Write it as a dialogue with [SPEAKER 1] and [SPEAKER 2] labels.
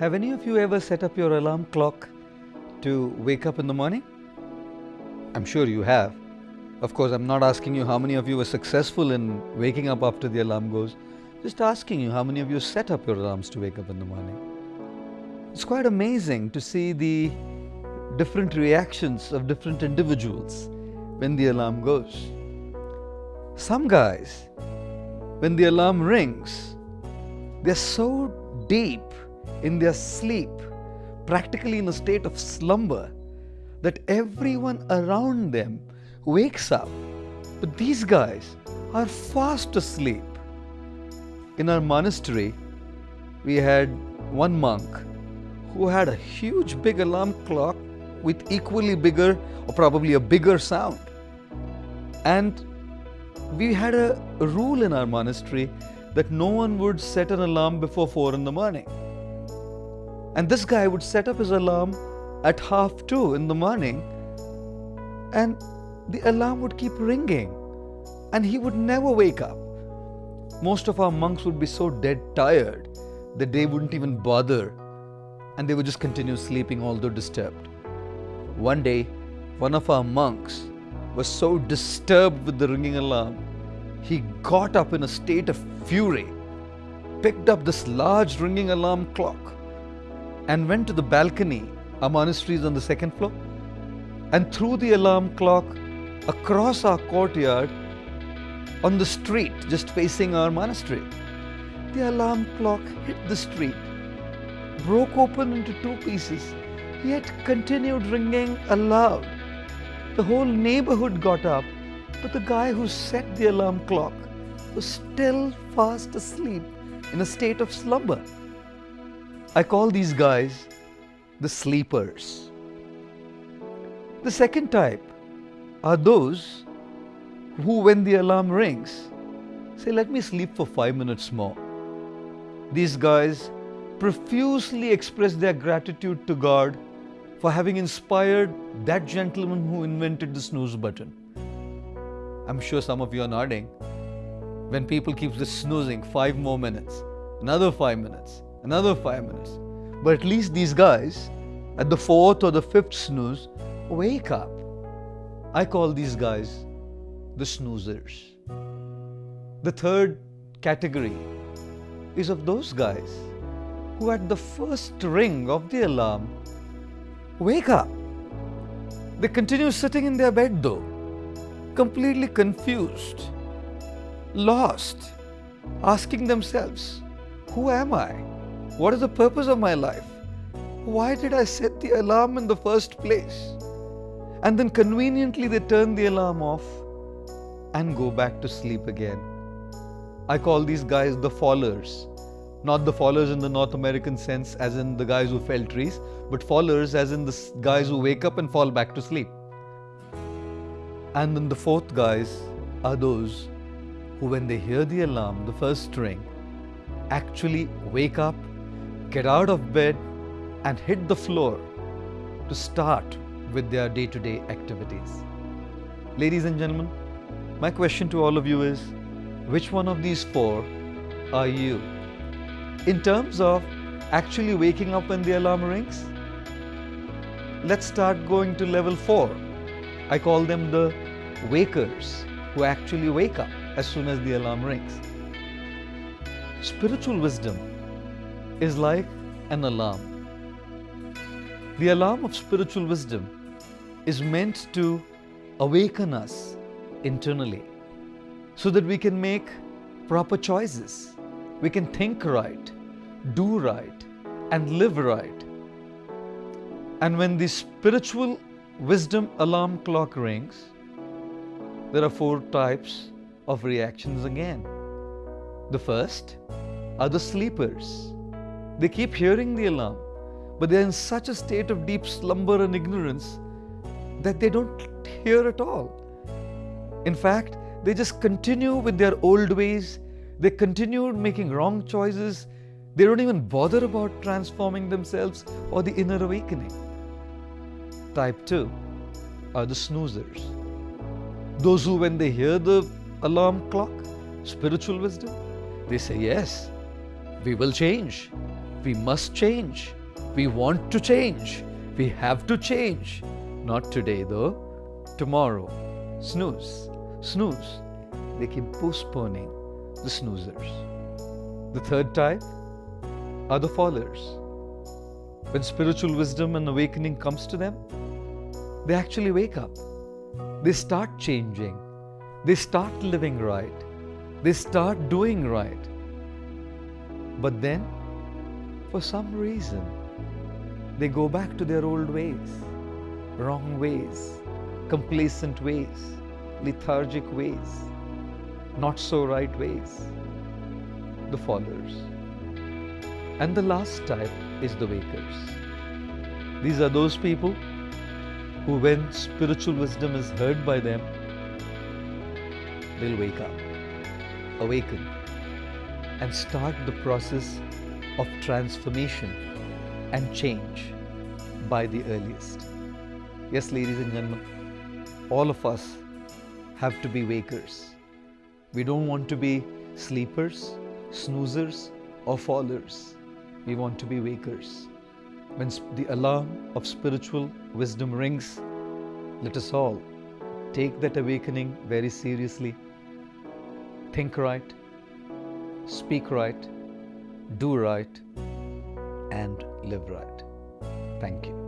[SPEAKER 1] Have any of you ever set up your alarm clock to wake up in the morning? I'm sure you have. Of course, I'm not asking you how many of you were successful in waking up after the alarm goes. Just asking you how many of you set up your alarms to wake up in the morning. It's quite amazing to see the different reactions of different individuals when the alarm goes. Some guys, when the alarm rings, they're so deep in their sleep, practically in a state of slumber, that everyone around them wakes up. But these guys are fast asleep. In our monastery, we had one monk who had a huge big alarm clock with equally bigger or probably a bigger sound. And we had a, rule in our monastery that no one would set an alarm before 4 in the morning. And this guy would set up his alarm at half 2 in the morning and the alarm would keep ringing and he would never wake up. Most of our monks would be so dead tired that they wouldn't even bother and they would just continue sleeping although disturbed. One day, one of our monks was so disturbed with the ringing alarm, he got up in a state of fury, picked up this large ringing alarm clock, and went to the balcony. Our monastery is on the second floor, and threw the alarm clock across our courtyard on the street just facing our monastery. The alarm clock hit the street, broke open into two pieces, yet continued ringing aloud. The whole neighborhood got up, but the guy who set the alarm clock was still fast asleep in a state of slumber. I call these guys the sleepers. The second type are those who, when the alarm rings, say, Let me sleep for five minutes more. These guys profusely express their gratitude to God for having inspired that gentleman who invented the snooze button. I'm sure some of you are nodding. When people keep just snoozing five more minutes, another five minutes, another five minutes. But at least these guys, at the fourth or the fifth snooze, wake up. I call these guys the snoozers. The third category is of those guys who at the first ring of the alarm wake up. They continue sitting in their bed though, completely confused, lost, asking themselves, Who am I? What is the purpose of my life? Why did I set the alarm in the first place? And then conveniently they turn the alarm off and go back to sleep again. I call these guys the fallers. Not the fallers in the North American sense, as in the guys who fell trees, but fallers as in the guys who wake up and fall back to sleep. And then the fourth guys are those who, when they hear the alarm, the first ring, actually wake up, get out of bed, and hit the floor to start with their day to day activities. Ladies and gentlemen, my question to all of you is which one of these four are you? In terms of actually waking up when the alarm rings, let's start going to level four. I call them the wakers who actually wake up as soon as the alarm rings. Spiritual wisdom is like an alarm. The alarm of spiritual wisdom is meant to awaken us internally so that we can make proper choices. We can think right, do right, and live right. And when the spiritual wisdom alarm clock rings, there are four types of reactions again. The first are the sleepers. They keep hearing the alarm, but they're in such a state of deep slumber and ignorance that they don't hear at all. In fact, they just continue with their old ways. They continue making wrong choices. They don't even bother about transforming themselves or the inner awakening. Type 2 are the snoozers. Those who, when they hear the alarm clock, spiritual wisdom, they say, Yes, we will change. We must change. We want to change. We have to change. Not today, though. Tomorrow. Snooze. Snooze. They keep postponing the snoozers. The third type are the fallers. When spiritual wisdom and awakening comes to them, they actually wake up. They start changing. They start living right. They start doing right. But then, for some reason, they go back to their old ways, wrong ways, complacent ways, lethargic ways, not so right ways, the fallers. And the last type is the wakers. These are those people who, when spiritual wisdom is heard by them, they'll wake up, awaken, and start the process of transformation and change by the earliest. Yes, ladies and gentlemen, all of us have to be wakers. We don't want to be sleepers, snoozers, or fallers. We want to be wakers. When the alarm of spiritual wisdom rings, let us all take that awakening very seriously. Think right, speak right, do right, and live right. Thank you.